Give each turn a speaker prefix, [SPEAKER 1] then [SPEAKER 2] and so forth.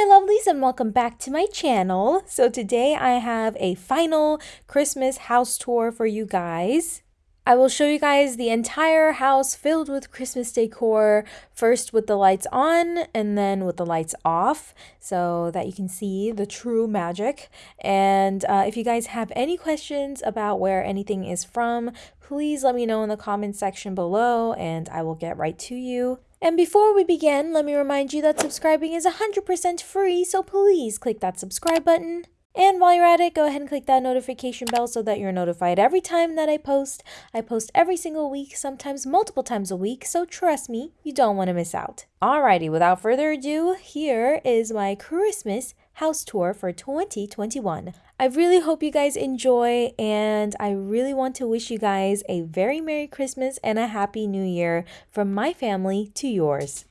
[SPEAKER 1] my lovelies and welcome back to my channel. So today I have a final Christmas house tour for you guys. I will show you guys the entire house filled with Christmas decor, first with the lights on and then with the lights off, so that you can see the true magic. And uh, if you guys have any questions about where anything is from, please let me know in the comment section below and I will get right to you. And before we begin, let me remind you that subscribing is 100% free, so please click that subscribe button. And while you're at it, go ahead and click that notification bell so that you're notified every time that I post. I post every single week, sometimes multiple times a week, so trust me, you don't want to miss out. Alrighty, without further ado, here is my Christmas house tour for 2021. I really hope you guys enjoy, and I really want to wish you guys a very Merry Christmas and a Happy New Year from my family to yours.